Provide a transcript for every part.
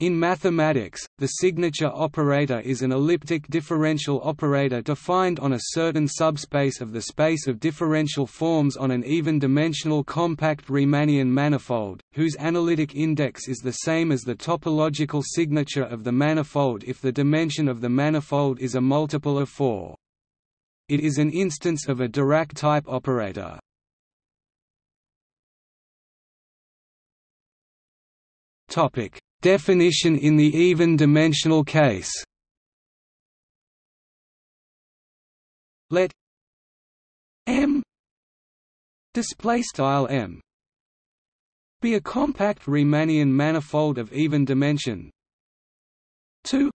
In mathematics, the signature operator is an elliptic differential operator defined on a certain subspace of the space of differential forms on an even-dimensional compact Riemannian manifold, whose analytic index is the same as the topological signature of the manifold if the dimension of the manifold is a multiple of 4. It is an instance of a Dirac type operator. Topic Definition in the even-dimensional case. Let M display style M be a compact Riemannian manifold of even dimension. 2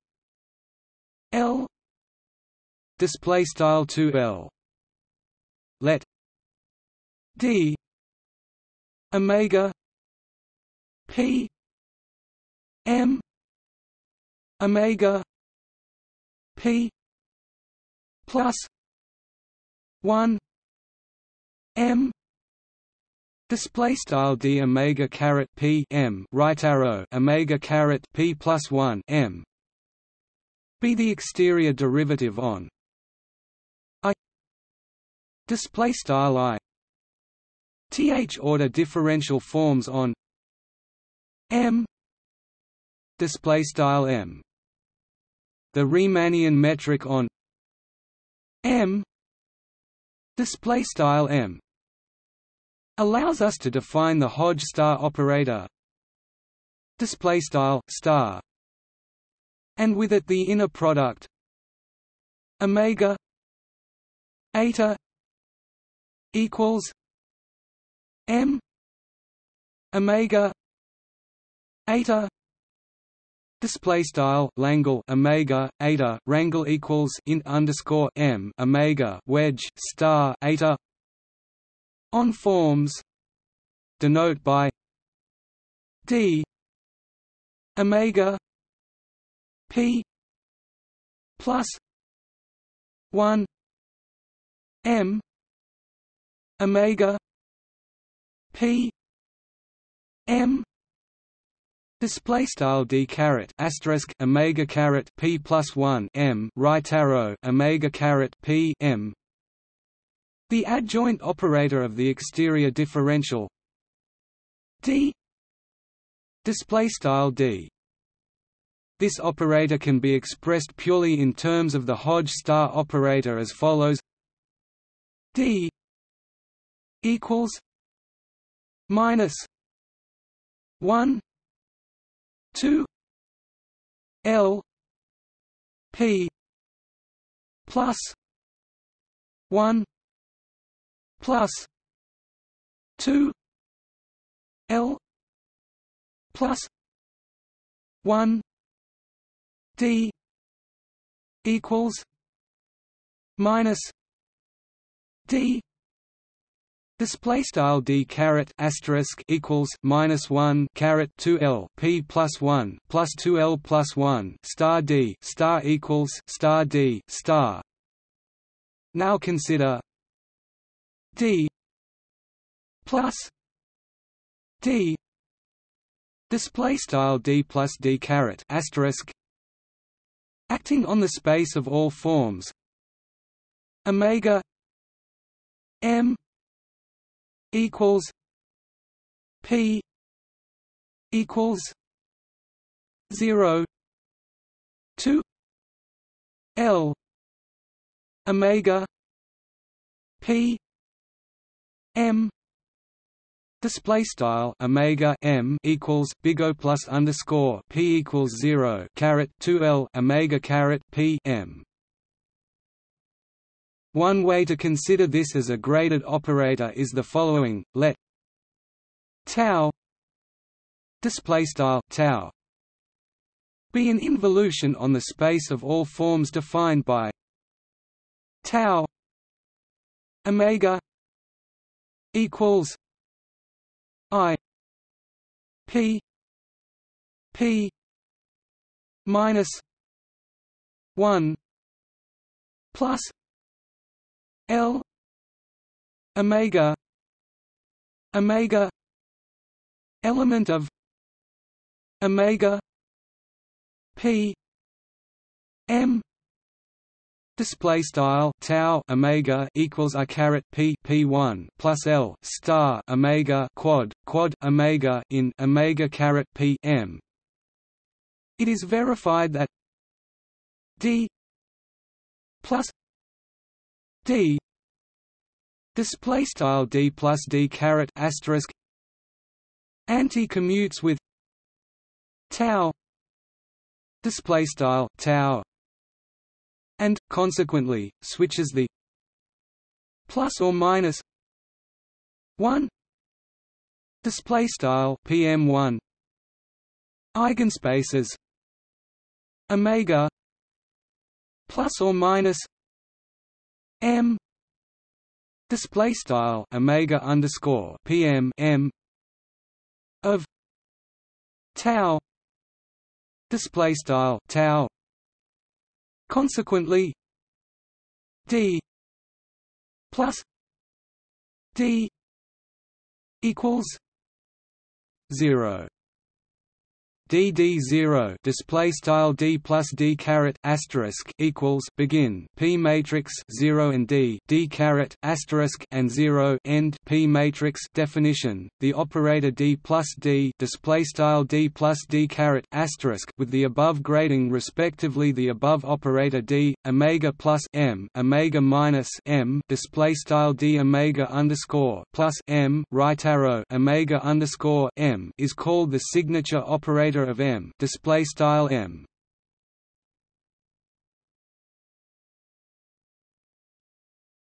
L display style 2L let D omega P M Omega P plus one M Display style d omega caret p m right arrow omega caret p plus one m. Be the exterior derivative on i display style i. Th order differential forms on m display style m. The Riemannian metric on m. Display style m. Allows us to define the Hodge star operator. Display style star. And with it the inner product. Omega eta equals m. Omega eta Display style Langle Omega Eta Rangle equals int underscore M Omega wedge star Eta. On forms denote by D Omega P plus one M Omega P M Display style d caret asterisk omega caret p plus one m right arrow omega caret p m. The adjoint operator of the exterior differential d. Display style d. This operator can be expressed purely in terms of the Hodge star operator as follows: d equals minus one 2 L P plus 1 plus 2 L plus 1 D equals minus D Display style d caret asterisk equals minus one caret two l p plus one plus two l plus one star d star equals star d star. Now consider d plus d display style d plus d caret asterisk acting on the space of all forms omega m equals P equals zero two L Omega P M Display style omega m equals big O plus underscore p equals zero caret two L omega caret p m one way to consider this as a graded operator is the following: let tau display style tau be an involution on the space of all forms defined by tau omega equals i p p minus 1 plus L omega omega element of omega p m display style tau omega equals i caret p p1 plus l star omega quad quad omega in omega caret p m. It is verified that d plus d. Display style d plus d caret asterisk. Anti-commutes with tau. Display style tau. And consequently switches the plus or minus 1 display style pm1 eigenspaces. Omega. Plus or minus m. Display style omega underscore pm m of tau. Display style tau. Consequently d plus d equals 0 dd zero display style d plus d caret asterisk equals begin p matrix zero and d d caret asterisk and zero end p matrix definition. The operator d plus d display style d plus d caret asterisk with the above grading respectively. The above operator d omega plus m omega minus m display style d omega underscore plus m right arrow omega underscore m is called the signature operator of M. Display style M.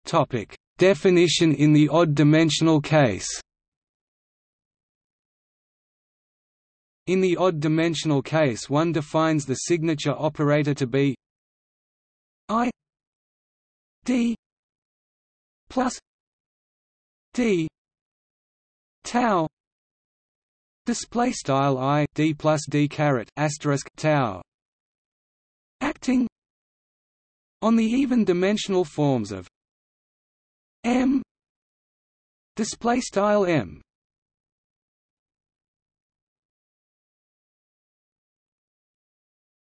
Topic. Definition in the odd dimensional case. In the odd dimensional case one defines the signature operator to be I D plus D tau display style i d plus d caret asterisk tau. Acting. On the even dimensional forms of m. Display style m.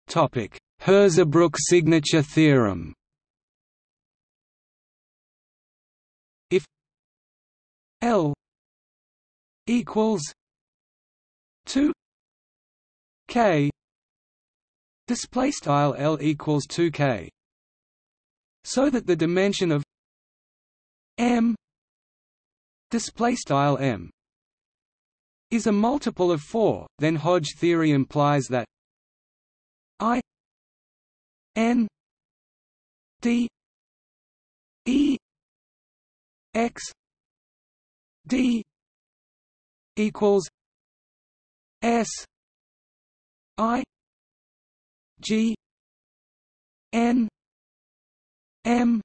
Topic Hirzebruch signature theorem. If L equals 2 k display style L equals 2k so that the dimension of m display style m is a multiple of 4 then Hodge theory implies that i n d e x d equals S I G N M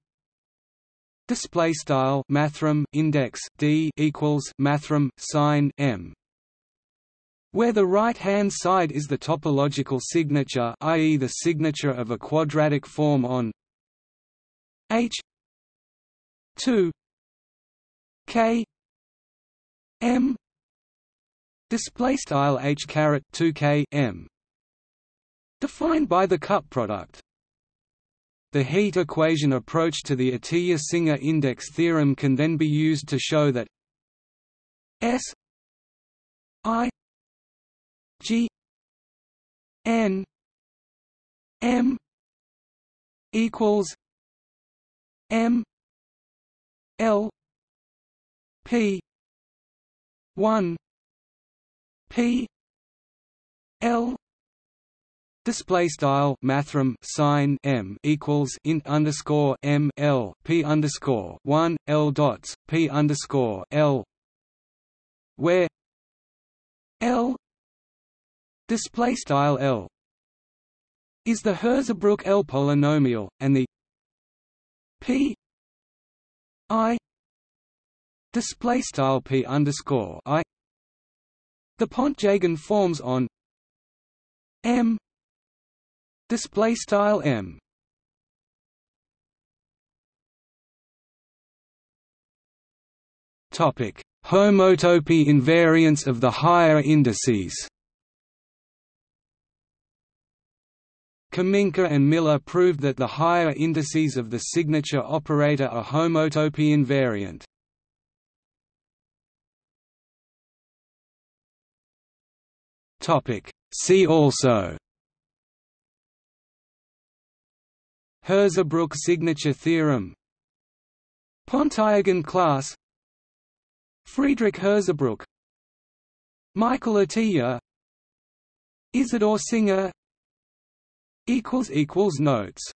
display style mathrm index D equals mathrm sign M where the right-hand side is the topological signature i.e. the signature of a quadratic form on H 2 K M display style h caret 2k m. Defined by the cup product. The heat equation approach to the Atiyah-Singer index theorem can then be used to show that S I G N M equals M L P one P L Display style mathrm sign m equals int underscore m l p underscore one l dots p underscore l, where l display style l is the Hirzebruch L polynomial, and the p i display style p underscore i the Pontryagin forms on M. Display style M. Topic. Homotopy invariance of the higher indices. Kaminker and Miller proved that the higher indices of the signature operator are homotopy invariant. See also Hirzebruch signature theorem Pontryagin class Friedrich Hirzebruch Michael Atiyah Isidor Singer Notes